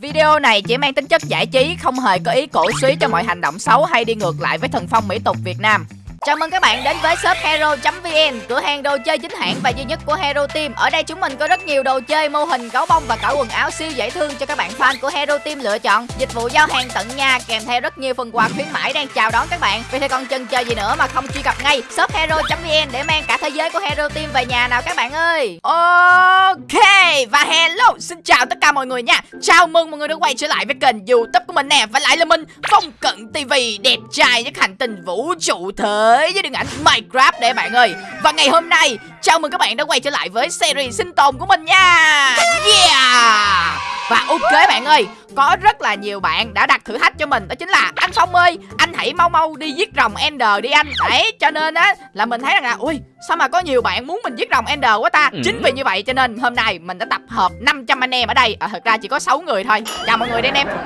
Video này chỉ mang tính chất giải trí, không hề có ý cổ suý cho mọi hành động xấu hay đi ngược lại với thần phong mỹ tục Việt Nam. Chào mừng các bạn đến với shop hero.vn, cửa hàng đồ chơi chính hãng và duy nhất của Hero Team. Ở đây chúng mình có rất nhiều đồ chơi, mô hình, gấu bông và cả quần áo siêu dễ thương cho các bạn fan của Hero Team lựa chọn. Dịch vụ giao hàng tận nhà kèm theo rất nhiều phần quà khuyến mãi đang chào đón các bạn. Vậy thì còn chần chờ gì nữa mà không truy cập ngay shop hero.vn để mang cả thế giới của Hero Team về nhà nào các bạn ơi. Ok và hello, xin chào tất cả mọi người nha. Chào mừng mọi người đã quay trở lại với kênh YouTube của mình nè và lại là mình Phong Cận TV đẹp trai nhất hành tinh vũ trụ thế với điện ảnh Minecraft để bạn ơi. Và ngày hôm nay chào mừng các bạn đã quay trở lại với series sinh tồn của mình nha. Yeah. Và ok bạn ơi, có rất là nhiều bạn đã đặt thử thách cho mình đó chính là anh Phong ơi, anh hãy mau mau đi giết rồng Ender đi anh. Đấy, cho nên á là mình thấy rằng là ui, sao mà có nhiều bạn muốn mình giết rồng Ender quá ta. Chính vì như vậy cho nên hôm nay mình đã tập hợp 500 anh em ở đây. À, thật ra chỉ có 6 người thôi. Chào mọi người đây anh em.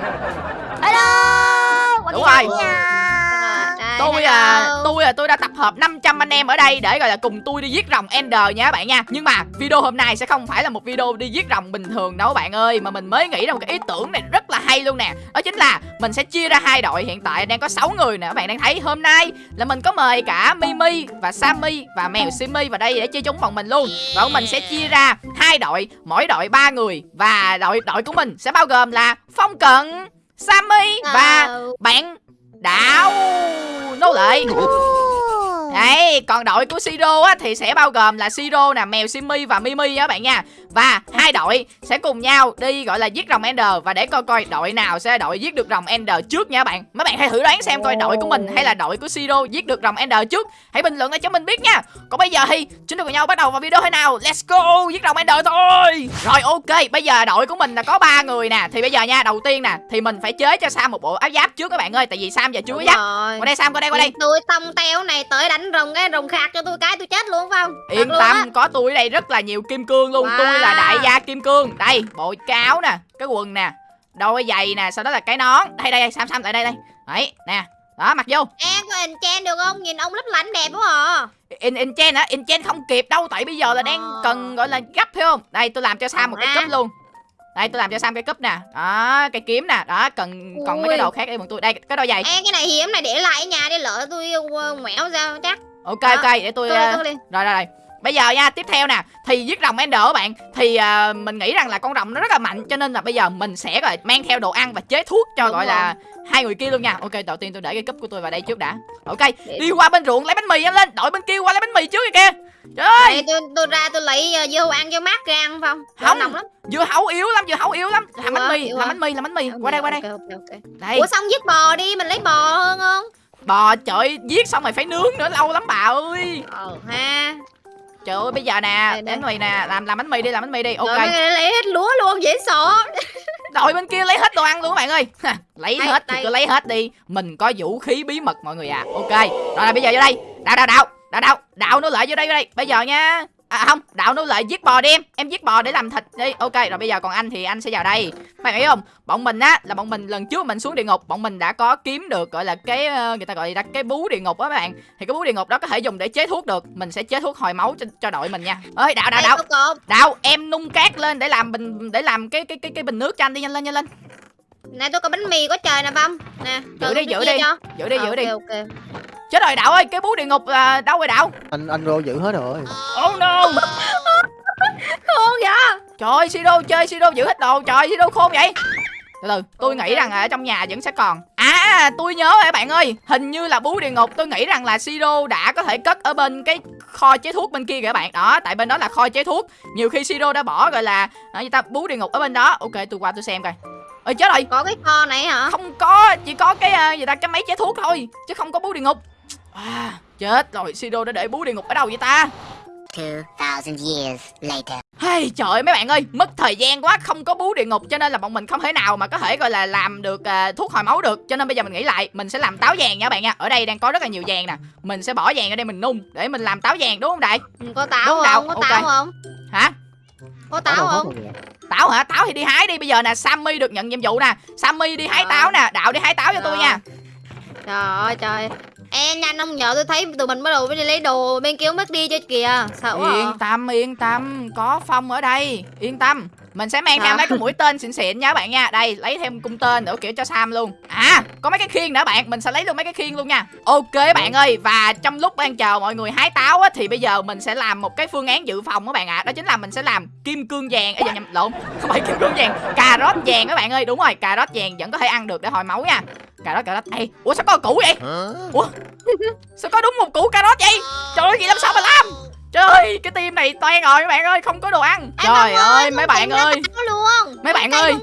Hello Đúng rồi. Tôi à, tôi à, tôi đã tập hợp 500 anh em ở đây để gọi là cùng tôi đi giết rồng Ender nha các bạn nha. Nhưng mà video hôm nay sẽ không phải là một video đi giết rồng bình thường đâu bạn ơi, mà mình mới nghĩ ra một cái ý tưởng này rất là hay luôn nè. Đó chính là mình sẽ chia ra hai đội, hiện tại đang có 6 người nè các bạn đang thấy. Hôm nay là mình có mời cả Mimi và Sammy và mèo Simi vào đây để chơi chung bọn mình luôn. Và mình sẽ chia ra hai đội, mỗi đội ba người và đội đội của mình sẽ bao gồm là Phong Cận, Sammy và bạn Đảo! Nô Lệ Đấy, còn đội của Siro á thì sẽ bao gồm là Siro nè, mèo Simi và Mimi á bạn nha. Và hai đội sẽ cùng nhau đi gọi là giết rồng Ender và để coi coi đội nào sẽ đội giết được rồng Ender trước nha các bạn. Mấy bạn hãy thử đoán xem coi đội của mình hay là đội của Siro giết được rồng Ender trước. Hãy bình luận để cho mình biết nha. Còn bây giờ thì chúng ta cùng nhau bắt đầu vào video thế nào. Let's go, giết rồng Ender thôi. Rồi ok, bây giờ đội của mình là có ba người nè. Thì bây giờ nha, đầu tiên nè thì mình phải chế cho Sam một bộ áo giáp trước các bạn ơi, tại vì Sam giờ chưa có giáp. Qua đây Sam, qua đây, qua đây. Tôi tông teo này tới đánh rồng cái rồng khạc cho tôi cái tôi chết luôn phải không? Yên Thật tâm, có tôi ở đây rất là nhiều kim cương luôn Wow. Tôi là đại gia kim cương Đây, bộ cái áo nè, cái quần nè Đôi giày nè, sau đó là cái nón Đây, đây, đây, Sam, Sam, lại đây, đây Đấy, nè Đó, mặc vô Em có enchant được không? Nhìn ông lấp lánh đẹp quá à. In, Enchant hả? Enchant không kịp đâu Tại bây giờ là đang Ờ. cần gọi là gấp phải không Đây, tôi làm cho Sam một cái cúp luôn Đây, tôi làm cho Sam cái cúp nè Đó, cái kiếm nè Đó, cần còn mấy cái đồ khác đây bọn tôi Đây, cái đôi giày Em cái này hiếm này để lại ở nhà đi lỡ tôi uh, mẹo ra chắc. Ok, Đó. ok, để tôi Tôi ờ, tôi. Rồi rồi rồi Bây giờ nha, tiếp theo nè Thì giết rồng Ender các bạn Thì à, mình nghĩ rằng là con rồng nó rất là mạnh Cho nên là bây giờ mình sẽ gọi mang theo đồ ăn và chế thuốc cho Đúng gọi rồi. là hai người kia luôn nha Ok, đầu tiên tôi để cái cúp của tôi vào đây trước đã Ok, đi qua bên ruộng lấy bánh mì nhanh lên Đội bên kia qua lấy bánh mì trước kìa Trời ơi, tôi tôi ra tôi lấy uh, dưa hấu ăn cho mát ra ăn không? Không. nóng lắm. dưa hấu yếu lắm, dưa hấu yếu lắm Làm bánh mì, làm bánh mì, làm bánh mì Qua đây, qua đây. Đây, Ủa xong giết bò đi, mình lấy bò hơn không? bò trời giết xong rồi phải nướng nữa lâu lắm bà ơi Ờ ha. Trời ơi, bây giờ nè, bánh mì nè, làm làm bánh mì đi, làm bánh mì đi. Ok, Rồi lấy hết lúa luôn dễ sợ. đội bên kia lấy hết đồ ăn luôn các bạn ơi. Lấy Đây, hết thì đây. cứ lấy hết đi. Mình có vũ khí bí mật mọi người à. Ok. Rồi là bây giờ vô đây. Đạo đạo đạo đạo đạo đạo nó lại vô đây vô đây. Bây giờ nha à không đạo nó lại giết bò đi em em giết bò để làm thịt đi. Ok rồi bây giờ còn anh thì anh sẽ vào đây. Bạn nghĩ không? Bọn mình á là bọn mình lần trước mình xuống địa ngục bọn mình đã có kiếm được gọi là cái ờ, người ta gọi là cái bú địa ngục á các bạn. Thì cái bú địa ngục đó có thể dùng để chế thuốc được. Mình sẽ chế thuốc hồi máu cho, cho đội mình nha. Ơi đạo đạo đạo. đạo em nung cát lên để làm bình để làm cái cái cái cái bình nước cho anh đi nhanh lên nhanh lên. Này tôi có bánh mì có trời nè Phong. Nè, giữ đi giữ đi. giữ đi giữ đi. Ok ok. Chết rồi đạo ơi cái bú địa ngục là đâu rồi đạo? Anh anh rô giữ hết rồi. Oh no. Khôn vậy? trời ơi siro chơi siro giữ hết đồ. Trời siro khôn vậy. Từ từ tôi nghĩ rằng ở trong nhà vẫn sẽ còn. À tôi nhớ rồi bạn ơi. Hình như là bú địa ngục tôi nghĩ rằng là siro đã có thể cất ở bên cái kho chế thuốc bên kia kìa các bạn. Đó tại bên đó là kho chế thuốc. Nhiều khi siro đã bỏ gọi là gì ta bú địa ngục ở bên đó. Ok tôi qua tôi xem coi. Ơi chết rồi. Có cái kho này hả? không có chỉ có cái à, gì ta cái máy chế thuốc thôi chứ không có bú địa ngục à, chết rồi siro đã để bú địa ngục ở đâu vậy ta 2,000 years later. Hey, trời ơi, mấy bạn ơi, mất thời gian quá, không có bú địa ngục cho nên là bọn mình không thể nào mà có thể gọi là làm được à, thuốc hồi máu được. Cho nên bây giờ mình nghĩ lại, mình sẽ làm táo vàng nha các bạn nha. Ở đây đang có rất là nhiều vàng nè. Mình sẽ bỏ vàng ở đây mình nung để mình làm táo vàng đúng không đại? Ừ, Có táo Đúng không? Có ok. táo không? Hả? Có táo không? Táo hả? Táo thì đi hái đi. Bây giờ nè, Sammy được nhận nhiệm vụ nè. Sammy đi hái Rồi. táo nè, Đạo đi hái táo cho tôi nha. Trời ơi trời. Ê nhanh ông nhờ tôi thấy tụi mình bắt đầu đi lấy đồ bên kia mất đi cho kìa. Sợ quá. Yên à. tâm, yên tâm, có Phong ở đây. Yên tâm. Mình sẽ mang theo mấy cái mũi tên xịn xịn nha các bạn nha. Đây lấy thêm cung tên nữa kiểu cho sam luôn. À có mấy cái khiên nữa bạn. Mình sẽ lấy luôn mấy cái khiên luôn nha. Ok bạn ơi và trong lúc đang chờ mọi người hái táo á thì bây giờ mình sẽ làm một cái phương án dự phòng các bạn ạ. Đó chính là mình sẽ làm kim cương vàng. Ấy giờ nhầm lộn không phải kim cương vàng cà rốt vàng các bạn ơi. Đúng rồi cà rốt vàng vẫn có thể ăn được để hồi máu nha. Cà rốt cà rốt. Ê, ủa sao có củ vậy? Ủa sao có đúng một củ cà rốt vậy? Trời ơi vậy làm sao mà làm trời ơi cái team này toan rồi các bạn ơi không có đồ ăn. Ê, trời ơi con mấy bạn ơi. luôn. Mấy bạn ơi.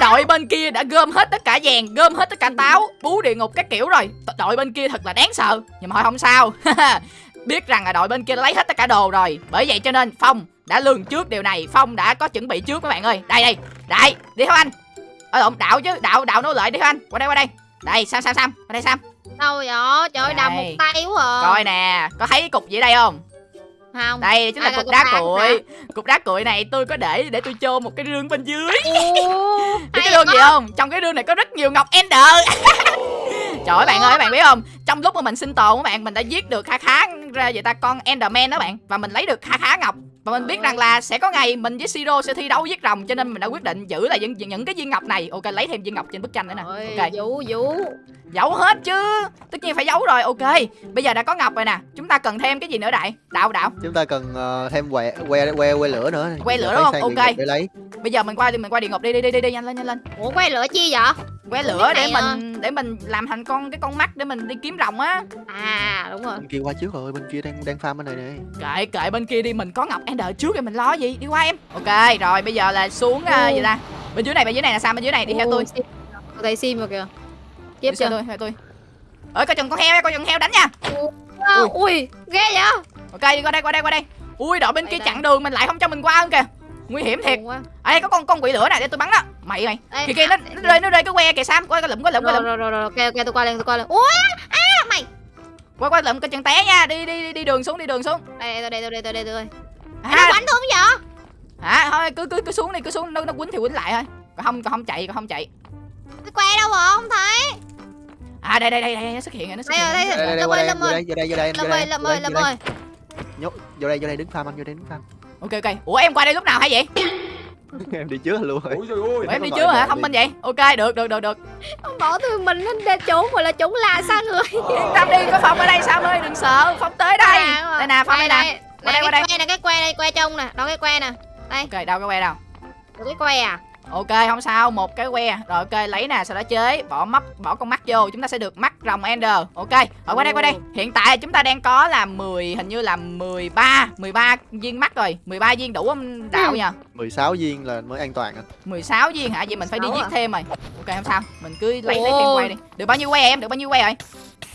đội bên kia đã gom hết tất cả vàng gom hết tất cả táo bú địa ngục các kiểu rồi. Đội bên kia thật là đáng sợ nhưng mà thôi không sao. Biết rằng là đội bên kia đã lấy hết tất cả đồ rồi. Bởi vậy cho nên phong đã lường trước điều này. Phong đã có chuẩn bị trước các bạn ơi. Đây đây đây đi theo anh. Ở lộn đạo chứ đạo đạo nô lệ đi theo anh. Qua đây qua đây. Đây sam sam sam qua đây sam. Đâu vậy? Trời ơi đầm một tay quá à. Coi nè có thấy cục gì đây không không? Đây chính là cục đá cuội cục đá cuội này tôi có để để tôi chôn một cái rương bên dưới. Biết cái rương gì không? Trong cái rương này có rất nhiều ngọc ender. Trời ơi bạn ơi các bạn biết không? Trong lúc mà mình sinh tồn các bạn Mình đã giết được khá khá ra vậy ta con enderman đó bạn Và mình lấy được khá khá ngọc Và mình biết rằng là sẽ có ngày mình với Siro sẽ thi đấu giết rồng Cho nên mình đã quyết định giữ lại những, những cái viên ngọc này. Ok lấy thêm viên ngọc trên bức tranh nữa nè. Ok. vũ vũ giấu. Hết chứ. Tất nhiên phải giấu rồi. Ok Bây giờ đã có ngọc rồi nè. Chúng ta cần thêm cái gì nữa đại? Đạo đạo. Chúng ta cần ờ, thêm que que que que lửa nữa. Que lửa đúng không? Ok. để lấy. Bây giờ mình qua đi mình qua địa ngục đi đi đi đi, đi nhanh lên nhanh lên. Ủa quay lửa chi vậy? Que lửa để à. mình để mình làm thành con cái con mắt để mình đi kiếm rồng á. À đúng rồi. Bên kia qua trước rồi bên kia đang đang farm bên này nè. Kệ kệ bên kia đi mình có ngọc ender trước thì mình lo gì? Đi qua em. Ok rồi bây giờ là xuống uh, gì ta? Bên dưới này bên dưới này là sao? Bên dưới này đi theo tôi. Thấy sim rồi kìa. Theo chưa tôi theo tôi. Ơi coi chừng con heo coi chừng heo đánh nha. À, ui. Ghê vậy? Ok đi qua đây qua đây qua đây. Ui đội bên Đây, kia chặn đường mình lại không cho mình qua hơn kìa. Nguy hiểm thiệt. Đây có con con quỷ lửa này để tôi bắn đó. Mày mày kìa kìa nó, nó rơi nó rơi cái que kìa sam. Qua cái lụm qua lụm qua rồi lụm rồi rồi rồi ok ok tôi qua lên tôi qua lên ui à mày. Qua qua lụm coi chừng té nha. Đi đi đi, đi đường xuống đi đường xuống. Đây tôi đây tôi đây tôi đây tôi đây nó à, quánh tôi không vậy? Hả thôi cứ cứ cứ xuống đi cứ xuống nó nó quýnh thì quýnh lại thôi. Còn không còn không chạy còn không chạy. Cái que đâu rồi không thấy. À đây đây đây đây nó xuất hiện rồi nó xuất đây hiện. đây đây đây Lâm qua ơi, đây Lâm ơi. đây vô đây vô đây lâm vô ơi lâm ơi đây, lâm ơi. Nhốt vô đây vô đây đứng farm anh vô đây đứng farm ok ok. Ủa em qua đây lúc nào hay vậy? Em đi trước luôn rồi. Ôi trời ơi. Em đi trước hả? thông minh vậy? Ok được được được được. Ông bỏ tôi mình lên để trốn rồi là trốn la xa người? Yên tâm đi có phong ở đây sam ơi đừng sợ. Phong tới đây. À, đây nè phong đây nè Qua đây, qua đây. cái que này cái que này que trông nè. Đó cái que nè? Ok đâu cái que đâu? Được cái que à ok không sao một cái que. Rồi ok lấy nè sau đó chế? Bỏ mắt bỏ con mắt vô chúng ta sẽ được mắt rồng ender. Ok ở qua đây qua đây. Hiện tại chúng ta đang có là 10 hình như là 13 13 viên mắt rồi. 13 viên đủ không đạo nha 16 viên là mới an toàn à. 16 viên hả? Vậy mình phải đi 16 giết à? thêm rồi. Ok không sao. Mình cứ lấy lấy thêm que đi. Được bao nhiêu que em? Được bao nhiêu que rồi?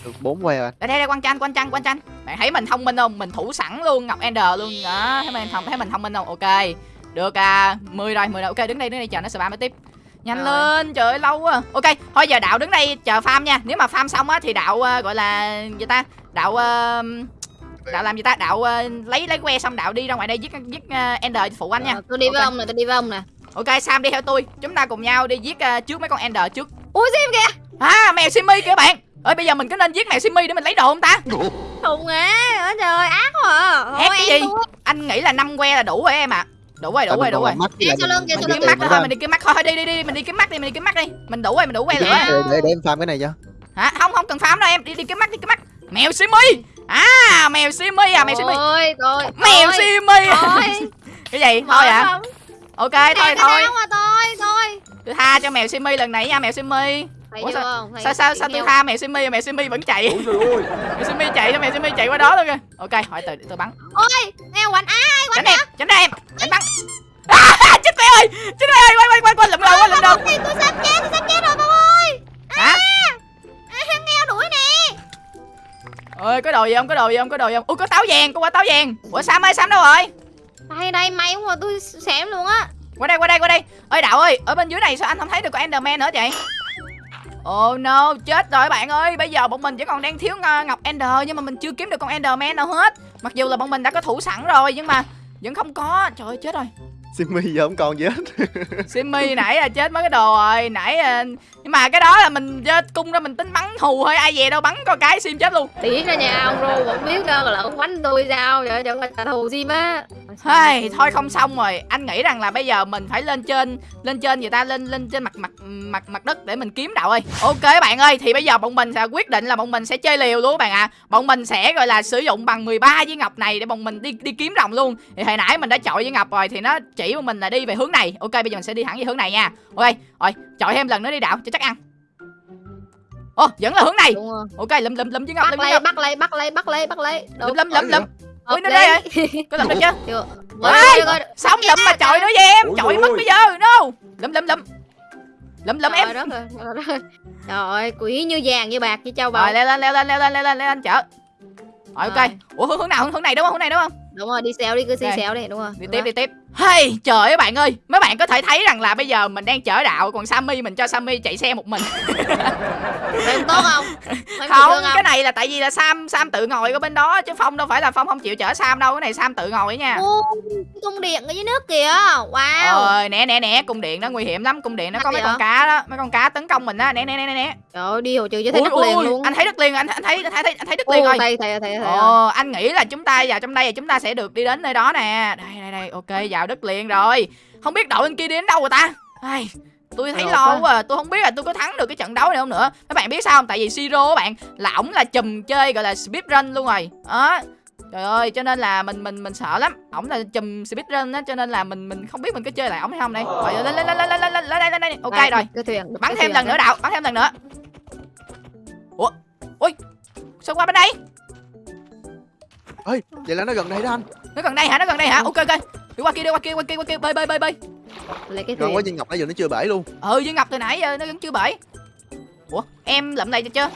Được 4 que à đây đây đây quan tranh quan tranh quan tranh bạn thấy mình thông minh không? Mình thủ sẵn luôn ngọc ender luôn. Đó thấy mình thông thấy mình thông minh không? Ok được à 10 rồi 10 rồi. Ok đứng đây đứng đây chờ nó spam mới tiếp. Nhanh Rồi. lên trời ơi lâu quá. Ok thôi giờ đạo đứng đây chờ farm nha. Nếu mà farm xong á thì đạo ờ, gọi là gì ta? Đạo ờ, đạo làm gì ta? Đạo ờ, lấy lấy que xong đạo đi ra ngoài đây giết giết ờ, ender phụ anh nha. Tôi đi với Ok. ông nè tôi đi với ông nè. Ok sam đi theo tôi. Chúng ta cùng nhau đi giết ờ, trước mấy con ender trước. Ui sim kìa. À mèo simi kìa bạn. Ơi bây giờ mình có nên giết mèo simi để mình lấy đồ không ta? Thùng á trời ơi ác quá. À Thôi, cái em gì? thua. anh nghĩ là 5 que là đủ rồi em ạ đủ rồi đủ rồi đủ rồi lại sau lưng mình- sau lưng kiếm mắt thôi mình đi kiếm mắt thôi đi đi đi. Mình đi kiếm mắt đi mình đi kiếm mắt đi. Mình đủ rồi mình đủ lửa Dạ. để, để, để em farm cái này cho. Hả? Không không cần farm đâu em. Đi đi kiếm mắt đi kiếm mắt mèo simi. À mèo simi à mèo simi. Thôi, thôi, mèo simi. Cái gì? Thôi à. ok thôi thôi. thôi, thôi. tôi tha cho mèo simi lần này nha mèo simi Thấy Ủa chưa không? Thấy sao sao sao tôi tha mèo simi mèo simi vẫn chạy Ôi trời ơi mèo simi chạy sao mèo simi chạy qua đó luôn kìa ok hỏi từ tôi bắn Ôi, heo quạnh á, ai quạnh em tránh ra em tránh bắn à, chết quẹ ơi chết quẹ ơi quay quay quay quay lụm đầu quay lụm đầu tôi sắp chết, tôi sắp chết rồi con ơi. hả À, heo đuổi nè. ơi có đồ gì không có đồ gì không có đồ gì không ui có táo vàng có quả táo vàng ủa sam ơi sam đâu rồi Đây, đây, may quá, tôi xém luôn á. qua đây qua đây qua đây ơi đạo ơi ở bên dưới này sao anh không thấy được con enderman nữa vậy Oh no, chết rồi bạn ơi. Bây giờ bọn mình chỉ còn đang thiếu à, ngọc ender Nhưng mà mình chưa kiếm được con enderman nào hết. Mặc dù là bọn mình đã có thủ sẵn rồi Nhưng mà vẫn không có. Trời ơi chết rồi. Simmy giờ không còn gì hết. Simmy nãy là chết mấy cái đồ rồi. Nãy à, nhưng mà cái đó là mình cung ra mình tính bắn hù thôi ai về đâu bắn có cái sim chết luôn. Tí ra nhà ông rô vẫn biết đâu là ông quánh tôi sao vậy chẳng trả thù gì má Hey, thôi không xong rồi. Anh nghĩ rằng là bây giờ mình phải lên trên lên trên người ta lên lên trên mặt mặt mặt mặt đất để mình kiếm đạo ơi. Ok bạn ơi thì bây giờ bọn mình sẽ quyết định là bọn mình sẽ chơi liều luôn các bạn ạ. À. bọn mình sẽ gọi là sử dụng bằng 13 viên ngọc này để bọn mình đi đi kiếm rồng luôn. Thì hồi nãy mình đã chọi viên ngọc rồi thì nó chỉ bọn mình là đi về hướng này ok bây giờ mình sẽ đi thẳng về hướng này nha ok rồi chọi thêm lần nữa đi đạo cho chắc ăn Ồ, vẫn là hướng này. rồi Ok, lụm lụm lụm viên ngọc, bắt lấy bắt lấy bắt lấy bắt lấy bắt lấy Lụm lụm lụm lụm. Ui, nó đây lý. Có lụm được chưa? Rồi, rồi, Xong lụm mà chọi nữa với em. Ôi Chọi mất ôi. bây giờ. No. Lụm lụm lụm. Lụm lụm em. Trời đất ơi, trời đất ơi. Trời ơi, quỷ như vàng như bạc như châu báu. Rồi leo lên leo lên leo lên leo lên leo lên chở. Rồi ok. Rồi. Ủa hướng hướng nào? Hướng này đúng không? Hướng này đúng không? Đúng rồi, đi xéo đi, cứ Ok. xéo đi, đúng rồi. Đi tiếp đi tiếp. Hey, trời ơi bạn ơi, mấy bạn có thể thấy rằng là bây giờ mình đang chở đạo còn Sammy mình cho Sammy chạy xe một mình. Không tốt không? Phải Không, thương cái này là tại vì là Sam Sam tự ngồi ở bên đó chứ Phong đâu phải là Phong không chịu chở Sam đâu, cái này Sam tự ngồi nha. Ô, cung điện ở dưới nước kìa. Wow. Ờ, nè nè nè, cung điện nó nguy hiểm lắm, cung điện nó có mấy con cá đó, mấy con cá tấn công mình á, nè nè nè nè, nè. Trời ơi, đi hồi trừ cho thấy Ui, đất liền ui, luôn. Anh thấy đất liền, anh anh thấy anh thấy anh thấy đất liền rồi. thầy, thầy, thầy. Ồ, anh nghĩ là chúng ta vào trong đây là chúng ta sẽ được đi đến nơi đó nè. Đây đây đây, ok, vào đất liền rồi. Không biết đội bên kia đi đến đâu rồi ta? Ai, tôi thấy lo quá. à. Tôi không biết là tôi có thắng được cái trận đấu này không nữa. Các bạn biết sao không? Tại vì Siro các bạn là ổng là chùm chơi gọi là speedrun luôn rồi. Đó. Trời ơi, cho nên là mình mình mình sợ lắm. Ổng là chùm speedrun á cho nên là mình mình không biết mình có chơi lại ổng hay không đây. Rồi lên lên lên lên lên lên lên lên lên lên. Ok rồi. Cái thuyền. Bắn cái thêm thuyền lần nữa đạo, bắn thêm lần nữa. Ủa? Ui. Sao qua bên đây? ơi vậy là nó gần đây đó anh nó gần đây hả nó gần đây hả ok ok đi qua kia đi qua kia qua kia qua kia. Bơi bơi bơi bơi Lấy cái thuyền. quá viên ngọc nãy giờ nó chưa bể luôn. Ừ với ngọc từ nãy giờ nó vẫn chưa bể. Ủa em lượm lại cho chưa?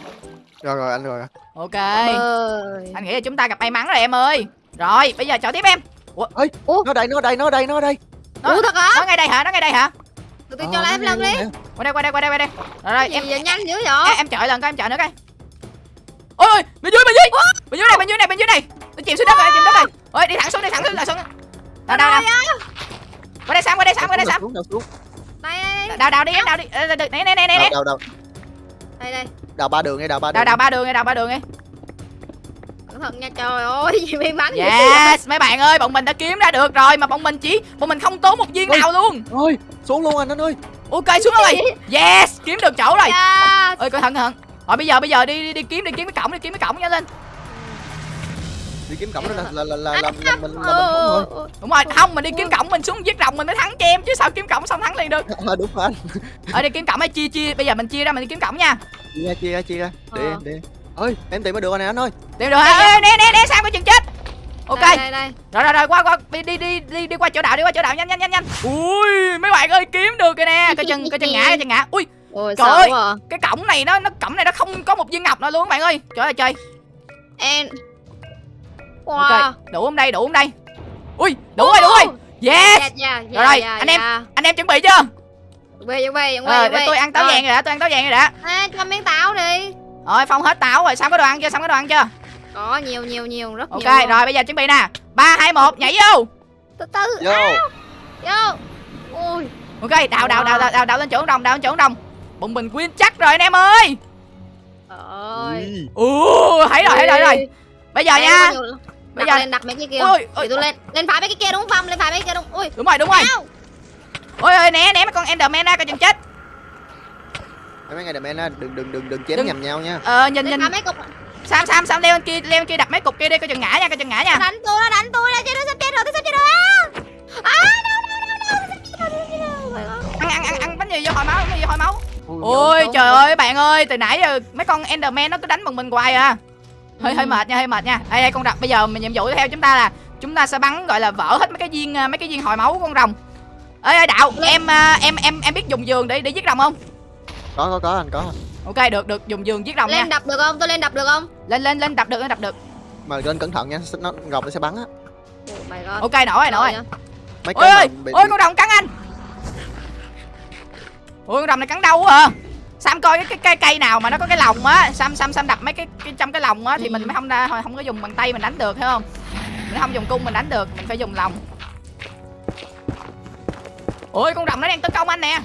Rồi rồi anh rồi. Ok. Ơi. anh nghĩ là chúng ta gặp may mắn rồi em ơi. Rồi bây giờ chọn tiếp em. Nó đây nó đây nó đây nó đây. Đó. Ủa thật hả? nó ngay đây hả? Nó ngay đây hả? Tôi Ờ, cho lại nó em lần ngay đi. nè. qua đây qua đây qua đây qua đây. Rồi rồi em vậy? Nhanh dữ vậy? em chọi lần coi em chọi nữa coi. Ôi ôi bên dưới bên dưới. Bên dưới này bên dưới này bên dưới này nó chìm xuống đất rồi chìm đất rồi. Ôi đi thẳng xuống đi thẳng xuống là xuống đâu đâu đâu qua đây sam qua đây sam qua đây sam Đây, đào đào đi đào đi nè nè nè nè nè đào đào Đây, đây. đào ba đường ngay đào ba đường đào đào ba đường đi đào ba đường đi Cẩn thận nha trời ơi, gì may mắn? Yes, mấy bạn ơi, bọn mình đã kiếm ra được rồi mà bọn mình chỉ bọn mình không tốn một viên nào luôn. ơi xuống luôn anh anh ơi Ok xuống rồi. Yes, kiếm được chỗ rồi. Ơi cẩn thận cẩn thận. Rồi bây giờ bây giờ đi đi, đi kiếm đi kiếm cái cổng đi kiếm cái cổng nhanh lên. Đi kiếm cổng đó là là là là, là, là mình là mình Ờ, không thôi Đúng rồi, không mình đi kiếm cổng mình xuống giết rồng mình mới thắng cho em chứ sao kiếm cổng xong thắng liền được. à, đúng rồi anh Ở đi kiếm cổng hay chia chia, bây giờ mình chia ra mình đi kiếm cổng nha. chia ra chia ra chia ra để Ờ. em để em ơi em tìm mới được anh này anh ơi Tìm được? Ê, Nè nè nè sao có chừng chết. Ok. Đây, đây, đây. Rồi rồi rồi qua qua đi đi đi đi, đi qua chỗ đạo đi qua chỗ đạo nhanh nhanh nhanh nhanh. Ui, mấy bạn ơi kiếm được rồi nè. Coi chừng coi chừng ngã coi chừng ngã. Ui, Ôi, Trời ơi. à. cái cổng này nó nó cổng này nó không có một viên ngọc nào luôn các bạn ơi. Trời ơi trời. Em. Wow. Ok, đủ không đây, đủ không đây? Ui, đủ rồi, đủ rồi. Yes. Dạ, dạ, Rồi, rồi, dạ, anh em. dạ. Anh em chuẩn bị chưa? Chuẩn bị, chuẩn bị, chuẩn bị, Ờ, để tôi ăn táo Rồi. vàng rồi đã, tôi ăn táo vàng rồi đã. À, cho miếng táo đi. Rồi, Phong hết táo rồi, xong có đồ ăn chưa? Xong có đồ ăn chưa? Có nhiều, nhiều, nhiều, rất Ok, nhiều. luôn. rồi bây giờ chuẩn bị nè. 3 2 1 nhảy vô. Từ từ. vô Vô. Ui. Ok, đào đào đào đào đào, đào lên chỗ đồng, đào lên chỗ đồng. Bụng mình win chắc rồi anh em ơi. Trời ơi. Ui, อู้, thấy rồi, thấy rồi, thấy rồi. Bây giờ Đây, nha. Bây đặt giờ- lên đặt mấy cái kia Ôi, Để ôi. tôi lên lên phải mấy cái kia đúng không lên phải mấy cái kia đúng ui Đúng rồi, đúng rồi. Ow. Ôi ơi, né né mấy con Enderman ra coi chừng chết. mấy em á đừng đừng đừng đừng chém Đừng. nhầm nhau nha Ờ nhìn lên nhìn mấy cục Sam Sam Sam leo lên kia, leo lên kia đặt mấy cục kia đi coi chừng ngã nha, coi chừng ngã nha. nó đánh tôi nó đánh tôi là chết nó sắp chết rồi tôi sắp chết rồi à. Ăn ăn ăn ăn bánh gì vô hồi máu, bánh gì vô hồi máu. Ôi trời ơi bạn ơi từ nãy giờ mấy con Enderman nó cứ đánh bằng mình hoài à hơi hơi Ừ. mệt nha hơi mệt nha. Đây đây con rồng bây giờ mình nhiệm vụ tiếp theo chúng ta là chúng ta sẽ bắn gọi là vỡ hết mấy cái viên à, mấy cái viên hồi máu của con rồng. Ê ê đạo em à, em em em biết dùng giường để để giết rồng không? Có có có anh có. Ok được được dùng giường giết rồng nha. Lên đập được không? Tôi lên đập được không? Lên lên lên đập được lên đập được. Mà lên cẩn thận nha nó rồng nó sẽ bắn á. Oh ok nổi rồi nổi rồi mấy ôi ơi bị, ôi con rồng cắn anh. Ôi con rồng này cắn đau quá à Sam coi cái, cây cây nào mà nó có cái lồng á Sam Sam Sam đập mấy cái, cái trong cái lồng á thì mình mới không không có dùng bằng tay mình đánh được thấy không? Mình không dùng cung mình đánh được mình phải dùng lòng ôi con rồng nó đang tấn công anh nè.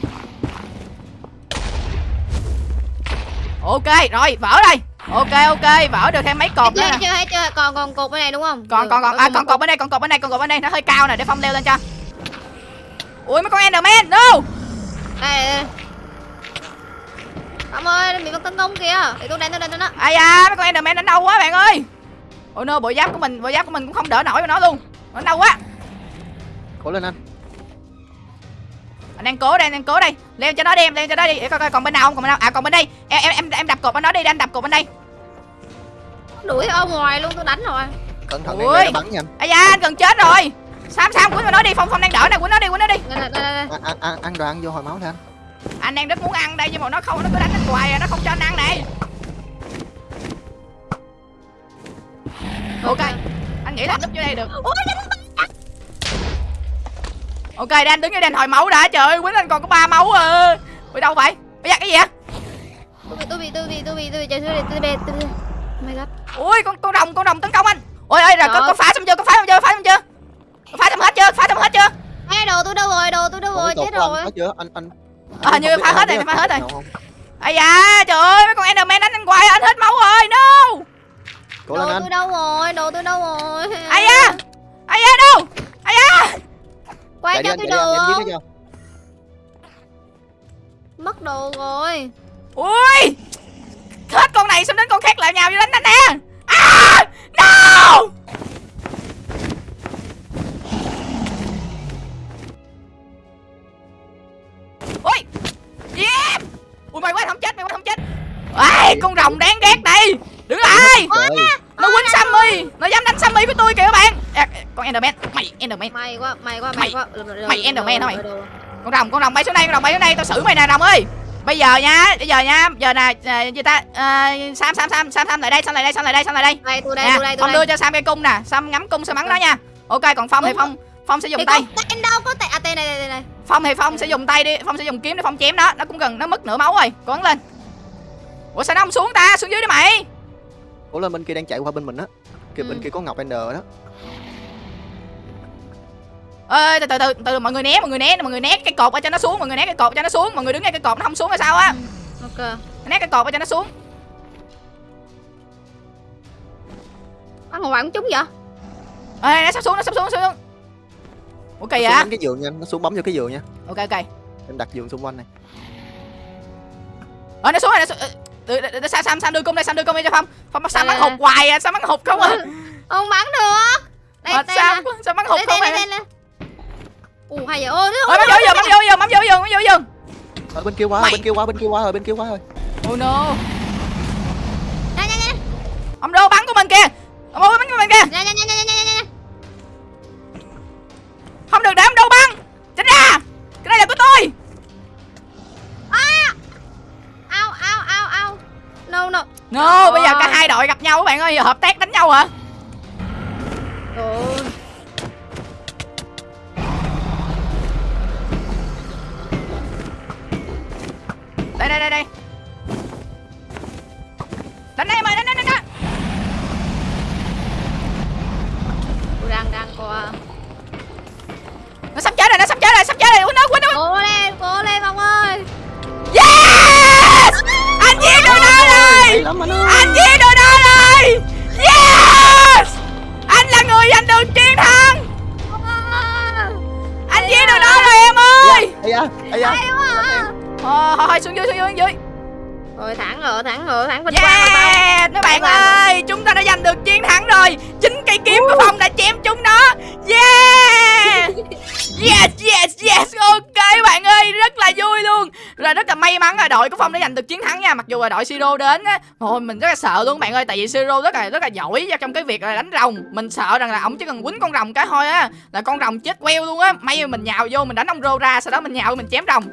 Ok rồi vỡ đây. Ok ok vỡ được thêm mấy cột nữa chưa hết chưa còn còn cột bên này đúng không? Còn còn còn à, còn cột bên đây còn cột bên đây còn cột bên đây nó hơi cao nè để phong leo lên cho. Ui mấy con enderman no! Đây đây Ông ơi, bị bắt tấn công kìa. Để tôi đánh tôi đánh nó. ai da mấy con enderman đánh đau quá bạn ơi ôi no bộ giáp của mình bộ giáp của mình cũng không đỡ nổi với nó luôn nó đau quá cố lên anh anh đang cố đây anh đang cố đây leo cho nó đi em leo cho nó đi để coi coi còn bên nào không còn bên nào à còn bên đây em em em, em đập cột bên nó đi anh đập cột bên đây Đuổi ở ngoài luôn, tôi đánh rồi. cẩn thận Ui. bắn nha anh ai da anh gần chết rồi sam sam vào nó đi phong phong đang đỡ này quýnh nó đi quýnh nó đi Đây đây đây. đây. ăn ăn ăn ăn ăn vô hồi máu thôi anh anh đang rất muốn ăn đây nhưng mà nó không nó cứ đánh anh hoài à, nó không cho anh ăn đây ok anh nghĩ là núp vô đây được. Ok đang đứng dưới đây hồi máu đã trời ơi quýnh anh còn có ba máu à. Bị đâu vậy? Bây giờ cái gì vậy? Tôi bị tôi bị tôi bị tôi bị trời tôi tôi bị tôi bị. Oh my god. Con con đồng con đồng tấn công anh. Ôi ơi là con, con phá xong chưa? Con phá xong chưa? Phá xong chưa? Phá xong hết chưa? Phá xong hết chưa? Ê, đồ tôi đâu rồi đồ tôi đâu rồi chết rồi. anh anh anh à, hình như phá hết rồi phá hết rồi ai da trời ơi mấy con enderman đánh anh hoài anh hết máu rồi no. Cố Đồ anh. tôi đâu rồi, đồ tôi đâu rồi. ai da ai da đâu. Ai da. Quay cho tôi chưa? Mất đồ rồi. ui. Hết con này xong đến con khác lại nhào vô đánh anh nè Mày- quá. Được, được, được, mày con rồng con rồng bay xuống đây con rồng bay xuống đây tao xử mày nè rồng ơi. Bây giờ nha bây giờ nha giờ nè à, gì ta? À, sam sam sam sam sam lại đây sam lại đây sam lại đây sam lại đây. Đây, tôi đây, nè tôi đây, tôi phong đưa cho sam cây cung nè sam ngắm cung sam bắn nó nha. Ok còn phong thì phong phong sẽ dùng Thì tay. tên đâu có tên à tên này đây đây. phong thì phong sẽ dùng tay đi phong sẽ dùng kiếm để phong chém nó. Nó cũng gần nó mất nửa máu rồi. Cố gắng lên. Ủa sao nó không xuống ta? Xuống dưới đi mày. Cố lên bên kia đang chạy qua bên mình á. Kia Ừ. bên kia có ngọc ender đó ơi từ từ từ từ mọi người né mọi người né mọi người né cái cột ở cho nó xuống mọi người né cái cột cho nó xuống mọi người đứng ngay cái cột nó không xuống là sao á? Ok. né cái cột ở cho nó xuống. Ăn ngoài cũng trúng vậy? ê nó sắp xuống nó sắp xuống sắp xuống. Xuống vậy? đánh cái giường nha nó xuống bấm vô cái giường nha. Ok ok. Em đặt giường xung quanh này. Ờ nó xuống rồi nó xuống Ờ, từ từ- từ- sam sam sam đưa cung đây sam đưa cung đây cho phong. Phong sam Đây, bắn đây, hụt hoài à sam bắn hụt không à. Không bắn được. Đây, Ờ, đây sam bắn hụt Đây, không đây, à. đây, đây, đây. Ủa, hay vậy? Ôi, ôi bắn vô giường bắn vô giường bắn vô giường bắn vô giường ở bên kia quá bên kia quá bên kia quá rồi bên kia quá rồi. Oh no. Đây, đây, đây. ông đô bắn của mình kìa ông đô bắn của mình kìa đây, đây, đây, đây, đây. không được để ông đô bắn. Tránh ra. Cái này là của tôi. Ao, ao, ao, ao. No, no. no bây giờ cả hai đội gặp nhau các bạn ơi hợp tác đánh nhau hả đây đây đây đây. Đánh đây em ơi đánh đánh đánh đánh. Tôi đang, đang qua. nó sắp chết rồi nó sắp chết rồi sắp chết rồi. Quýnh nó quýnh nó. Cố lên, cố lên ông ơi. yes! Anh giết được nó rồi Rồi thẳng rồi, thẳng rồi, thẳng vinh quang yeah các bạn ơi chúng ta đã giành được chiến thắng rồi. Chính cây kiếm của phong đã chém chúng nó. Yeah. Yes yes yes. Ok bạn ơi rất là vui luôn. Rồi rất là may mắn là đội của phong đã giành được chiến thắng nha. Mặc dù là đội siro đến á thôi mình rất là sợ luôn bạn ơi. Tại vì siro rất là rất là giỏi trong cái việc là đánh rồng. Mình sợ rằng là ổng chỉ cần quýnh con rồng cái thôi á là con rồng chết queo luôn á. May mà mình nhào vô mình đánh ông rô ra sau đó mình nhào mình chém rồng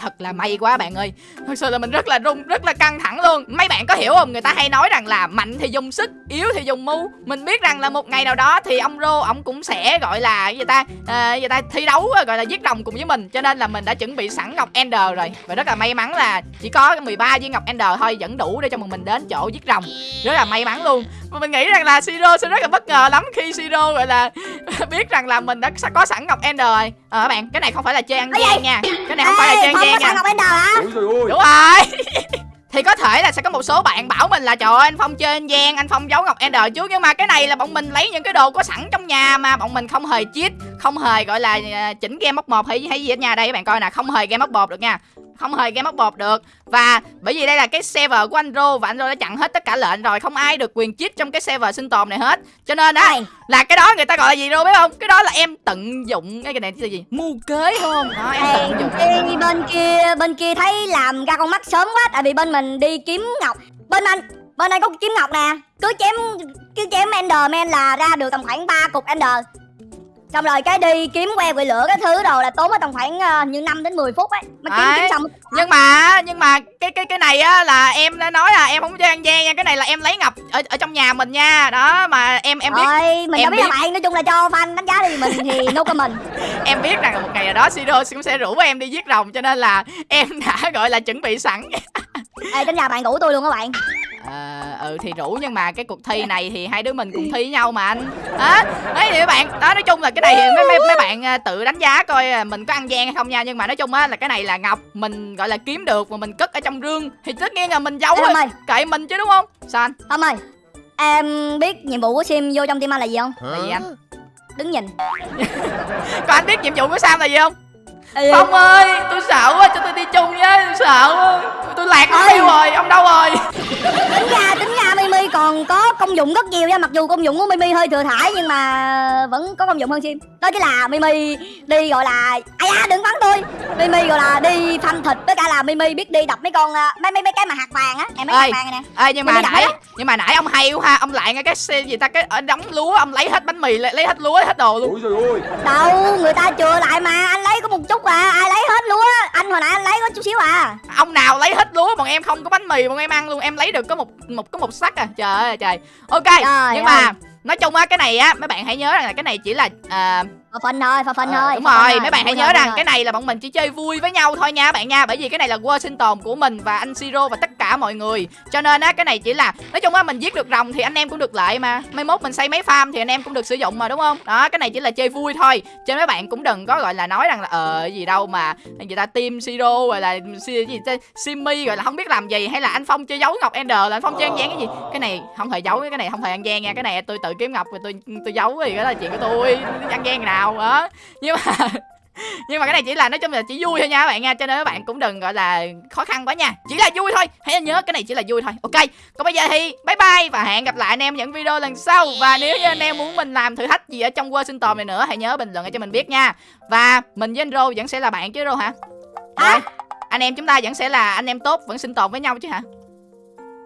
thật là may quá bạn ơi. Thật sự là mình rất là rung rất là căng thẳng luôn. Mấy bạn có hiểu không? Người ta hay nói rằng là mạnh thì dùng sức yếu thì dùng mưu. Mình biết rằng là một ngày nào đó thì ông rô ổng cũng sẽ gọi là cái gì ta? À, gì ta? Thi đấu gọi là giết rồng cùng với mình. Cho nên là mình đã chuẩn bị sẵn ngọc ender rồi. Và rất là may mắn là chỉ có 13 viên ngọc ender thôi vẫn đủ để cho mình đến chỗ giết rồng. Rất là may mắn luôn. Và mình nghĩ rằng là siro sẽ rất là bất ngờ lắm khi siro gọi là biết rằng là mình đã có sẵn ngọc ender rồi ờ các bạn cái này không phải là chơi ăn gian nha. Cái này không phải là chơi Ê, ăn có gian nha. ngọc ender hả? Ôi đúng rồi. Thì có thể là sẽ có một số bạn bảo mình là trời ơi anh phong chơi ăn gian anh phong giấu ngọc ender trước. Nhưng mà cái này là bọn mình lấy những cái đồ có sẵn trong nhà mà bọn mình không hề cheat không hề gọi là à, chỉnh game móc một hay hay gì ở nhà đây các bạn coi nè không hề game móc bột được nha không hề game móc bột được. Và bởi vì đây là cái server của anh Rô và anh Rô đã chặn hết tất cả lệnh rồi không ai được quyền cheat trong cái server sinh tồn này hết. Cho nên á là cái đó người ta gọi là gì Rô biết không? Cái đó là em tận dụng cái cái này là gì? Mưu kế không đó, em tận dụng. khi bên kia bên kia thấy làm ra con mắt sớm quá tại vì bên mình đi kiếm ngọc. Bên anh bên anh có kiếm ngọc nè. Cứ chém cứ chém enderman là ra được tầm khoảng 3 cục ender xong rồi cái đi kiếm que quỷ lửa cái thứ đồ là tốn mất tầm khoảng ờ, như 5 đến 10 phút ấy. Mới kiếm kiếm xong nhưng mà nhưng mà cái cái cái này á là em đã nói là em không chơi ăn gian nha cái này là em lấy ngọc ở ở trong nhà mình nha. Đó mà em em biết rồi mình em đâu biết là biết. bạn nói chung là cho fan đánh giá đi mình thì no comment. Em biết rằng là một ngày nào đó Siro cũng sẽ rủ em đi giết rồng cho nên là em đã gọi là chuẩn bị sẵn. Ê, đến nhà bạn ngủ tôi luôn các bạn ừ thì rủ nhưng mà cái cuộc thi này thì hai đứa mình cùng thi với nhau mà anh. Á đấy thì các bạn đó nói chung là cái này thì mấy mấy, mấy bạn à, tự đánh giá coi à, mình có ăn gian hay không nha. Nhưng mà nói chung á là cái này là ngọc mình gọi là kiếm được và mình cất ở trong rương thì tất nhiên là mình giấu Ê, rồi ơi. Kệ mình chứ đúng không? Sao anh? Tom ơi em biết nhiệm vụ của sim vô trong team anh là gì không? Là gì anh? Đứng nhìn. Có anh biết nhiệm vụ của sam là gì không Ê, phong ơi tôi sợ quá cho tôi đi chung với tôi sợ quá. Tôi lạc mất tiêu rồi ông đâu rồi? Tính ra tính ra mimi còn có công dụng rất nhiều nha. Mặc dù công dụng của mimi hơi thừa thải nhưng mà vẫn có công dụng hơn sim. Đó chính là mimi đi gọi là ai da đừng bắn tôi. Mimi gọi là đi phanh thịt với cả là mimi biết đi đập mấy con à, mấy mấy mấy cái mà hạt vàng á. Em mấy Ê. hạt vàng này nè. Ê nhưng mà Mimi nãy nhưng mà nãy ông hay quá ha. Ông lại ngay cái xe gì ta cái ở đóng lúa ông lấy hết bánh mì lấy, lấy hết lúa hết đồ luôn. Ôi trời ơi. Đâu người ta chừa lại mà anh lấy có một chút à ai lấy hết lúa? Anh hồi nãy anh lấy có chút xíu à? Ông nào lấy hết lúa bọn em không có bánh mì bọn em ăn luôn em lấy được có một một có một sắt à. Trời ơi trời. Ok Trời nhưng ơi. mà nói chung á cái này á mấy bạn hãy nhớ rằng là cái này chỉ là à, phà phân thôi phà phân Ờ, thôi đúng phà rồi mấy bạn hãy nhớ thôi, rằng cái này là bọn mình chỉ chơi vui với nhau thôi nha bạn nha bởi vì cái này là world sinh tồn của mình và anh siro và tất cả mọi người. Cho nên á cái này chỉ là nói chung á mình giết được rồng thì anh em cũng được lợi mà. Mai mốt mình xây mấy farm thì anh em cũng được sử dụng mà đúng không? Đó cái này chỉ là chơi vui thôi. Cho nên mấy bạn cũng đừng có gọi là nói rằng là ờ gì đâu mà người ta team siro rồi là gì simmy rồi là không biết làm gì hay là anh phong chơi giấu ngọc ender là anh phong chơi ăn gian cái gì? Cái này không hề giấu cái này không hề ăn gian nha cái này tôi tự kiếm ngọc rồi tôi tôi giấu thì đó là chuyện của tôi ăn gian nào đó nhưng mà nhưng mà cái này chỉ là nói chung là chỉ vui thôi nha các bạn nha cho nên các bạn cũng đừng gọi là khó khăn quá nha. Chỉ là vui thôi hãy nhớ cái này chỉ là vui thôi. Ok còn bây giờ thì bye bye và hẹn gặp lại anh em những video lần sau. Và nếu như anh em muốn mình làm thử thách gì ở trong World sinh tồn này nữa hãy nhớ bình luận cho mình biết nha. Và mình với anh Rô vẫn sẽ là bạn chứ Rô hả? Rồi, anh em chúng ta vẫn sẽ là anh em tốt vẫn sinh tồn với nhau chứ hả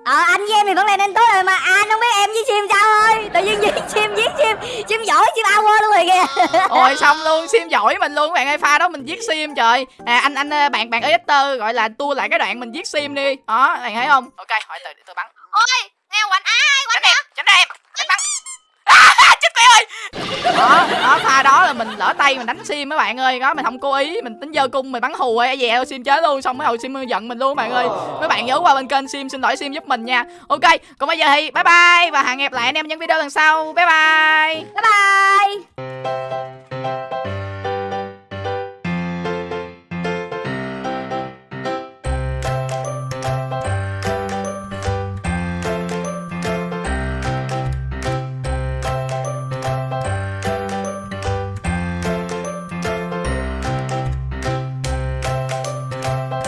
ờ anh với em thì vẫn là nên tốt rồi mà. Anh không biết em với sim sao thôi. Tự nhiên giết sim giết sim sim giỏi sim hour luôn rồi kìa. Ôi xong luôn. Sim giỏi mình luôn. Các bạn ơi pha đó mình giết sim trời. À, anh anh ờ, bạn bạn Esther gọi là tua lại cái đoạn mình giết sim đi. Đó bạn thấy không? Ok hỏi từ tôi bắn. Ôi nghe quạnh ai tránh em tránh em đánh bắn. à, chết mẹ ơi! Đó đó, pha đó là mình lỡ tay mình đánh sim mấy bạn ơi. Đó, mình không cố ý, mình tính dơ cung, mình bắn hù ấy. Dè sim chết luôn, xong mấy hồi sim giận mình luôn các bạn ơi. Mấy bạn nhớ qua bên kênh sim, xin lỗi sim giúp mình nha. Ok, còn bây giờ thì bye bye và hẹn gặp lại anh em những video lần sau. Bye bye! Bye bye!